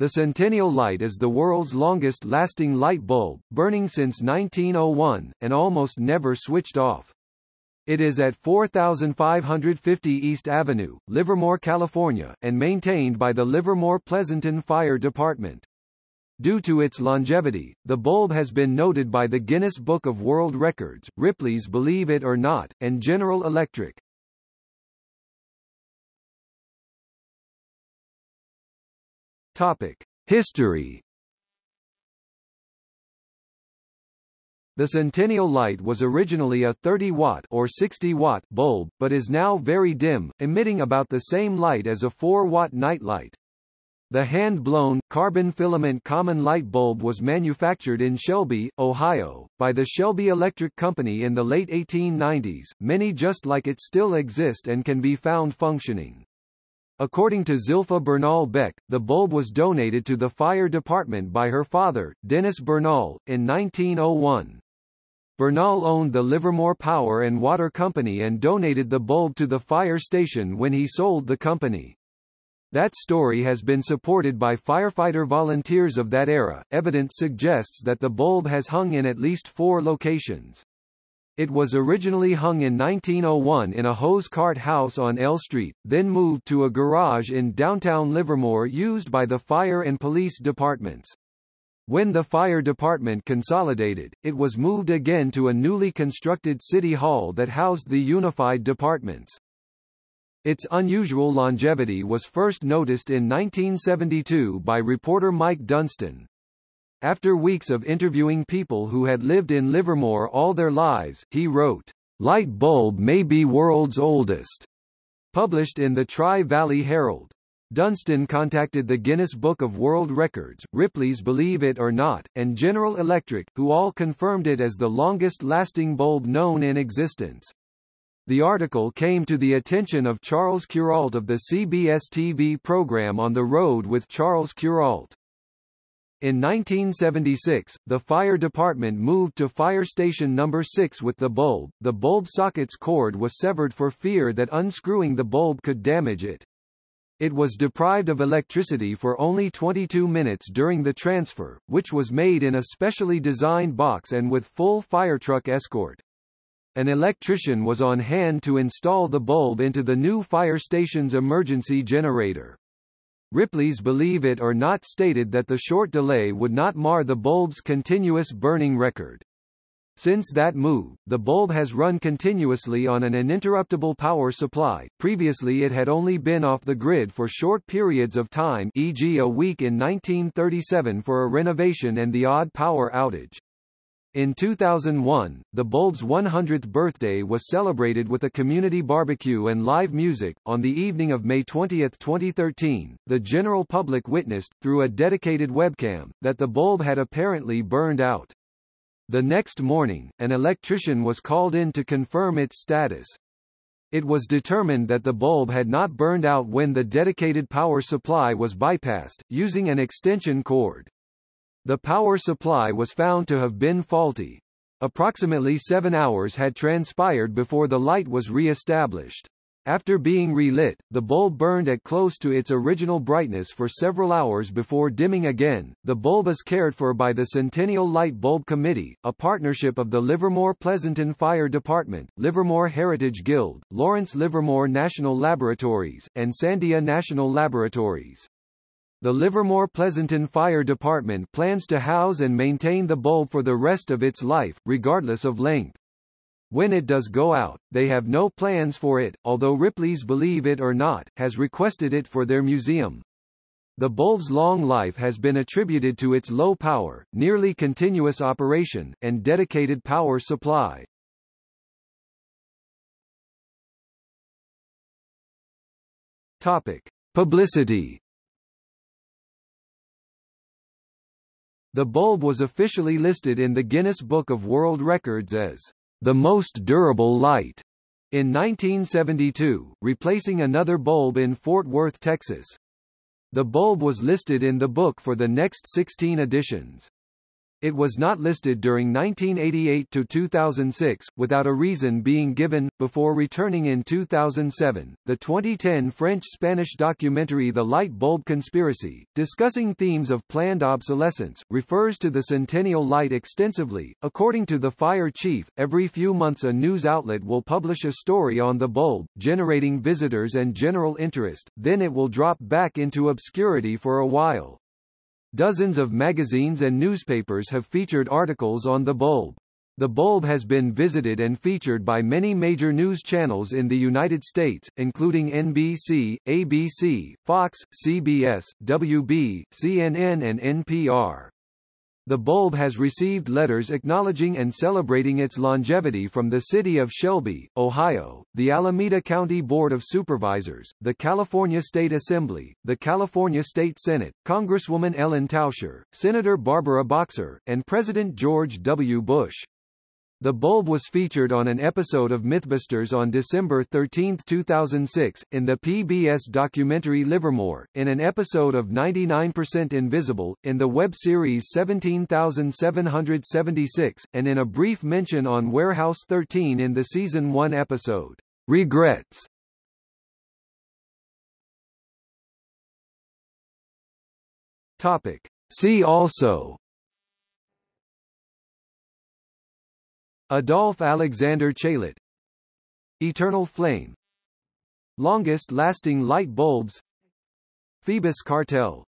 The Centennial light is the world's longest-lasting light bulb, burning since 1901, and almost never switched off. It is at 4550 East Avenue, Livermore, California, and maintained by the Livermore-Pleasanton Fire Department. Due to its longevity, the bulb has been noted by the Guinness Book of World Records, Ripley's Believe It or Not, and General Electric. Topic: History. The Centennial light was originally a 30-watt or 60-watt bulb, but is now very dim, emitting about the same light as a 4-watt nightlight. The hand-blown, carbon filament common light bulb was manufactured in Shelby, Ohio, by the Shelby Electric Company in the late 1890s. Many just like it still exist and can be found functioning. According to Zilpha Bernal Beck, the bulb was donated to the fire department by her father, Dennis Bernal, in 1901. Bernal owned the Livermore Power and Water Company and donated the bulb to the fire station when he sold the company. That story has been supported by firefighter volunteers of that era. Evidence suggests that the bulb has hung in at least four locations. It was originally hung in 1901 in a hose cart house on L Street, then moved to a garage in downtown Livermore used by the fire and police departments. When the fire department consolidated, it was moved again to a newly constructed city hall that housed the unified departments. Its unusual longevity was first noticed in 1972 by reporter Mike Dunstan. After weeks of interviewing people who had lived in Livermore all their lives, he wrote, Light bulb may be world's oldest, published in the Tri-Valley Herald. Dunstan contacted the Guinness Book of World Records, Ripley's Believe It or Not, and General Electric, who all confirmed it as the longest-lasting bulb known in existence. The article came to the attention of Charles Kuralt of the CBS TV program On the Road with Charles Kuralt. In 1976, the fire department moved to fire station number 6 with the bulb. The bulb socket's cord was severed for fear that unscrewing the bulb could damage it. It was deprived of electricity for only 22 minutes during the transfer, which was made in a specially designed box and with full firetruck escort. An electrician was on hand to install the bulb into the new fire station's emergency generator. Ripley's Believe It or Not stated that the short delay would not mar the bulb's continuous burning record. Since that move, the bulb has run continuously on an uninterruptible power supply. Previously it had only been off the grid for short periods of time e.g. a week in 1937 for a renovation and the odd power outage. In 2001, the bulb's 100th birthday was celebrated with a community barbecue and live music. On the evening of May 20, 2013, the general public witnessed, through a dedicated webcam, that the bulb had apparently burned out. The next morning, an electrician was called in to confirm its status. It was determined that the bulb had not burned out when the dedicated power supply was bypassed, using an extension cord. The power supply was found to have been faulty. Approximately seven hours had transpired before the light was re-established. After being relit, the bulb burned at close to its original brightness for several hours before dimming again. The bulb is cared for by the Centennial Light Bulb Committee, a partnership of the Livermore Pleasanton Fire Department, Livermore Heritage Guild, Lawrence Livermore National Laboratories, and Sandia National Laboratories. The Livermore Pleasanton Fire Department plans to house and maintain the bulb for the rest of its life, regardless of length. When it does go out, they have no plans for it, although Ripley's Believe It or Not, has requested it for their museum. The bulb's long life has been attributed to its low power, nearly continuous operation, and dedicated power supply. Topic. Publicity The bulb was officially listed in the Guinness Book of World Records as the most durable light in 1972, replacing another bulb in Fort Worth, Texas. The bulb was listed in the book for the next 16 editions. It was not listed during 1988 to 2006, without a reason being given, before returning in 2007. The 2010 French-Spanish documentary The Light Bulb Conspiracy, discussing themes of planned obsolescence, refers to the Centennial Light extensively. According to the fire chief, every few months a news outlet will publish a story on the bulb, generating visitors and general interest, then it will drop back into obscurity for a while. Dozens of magazines and newspapers have featured articles on the bulb. The bulb has been visited and featured by many major news channels in the United States, including NBC, ABC, Fox, CBS, WB, CNN and NPR. The bulb has received letters acknowledging and celebrating its longevity from the city of Shelby, Ohio, the Alameda County Board of Supervisors, the California State Assembly, the California State Senate, Congresswoman Ellen Tauscher, Senator Barbara Boxer, and President George W. Bush. The bulb was featured on an episode of Mythbusters on December 13, 2006, in the PBS documentary Livermore, in an episode of 99% Invisible, in the web series 17776, and in a brief mention on Warehouse 13 in the season 1 episode, Regrets. Topic. See also Adolphe Alexander Chaillet Eternal Flame. Longest lasting light bulbs. Phoebus cartel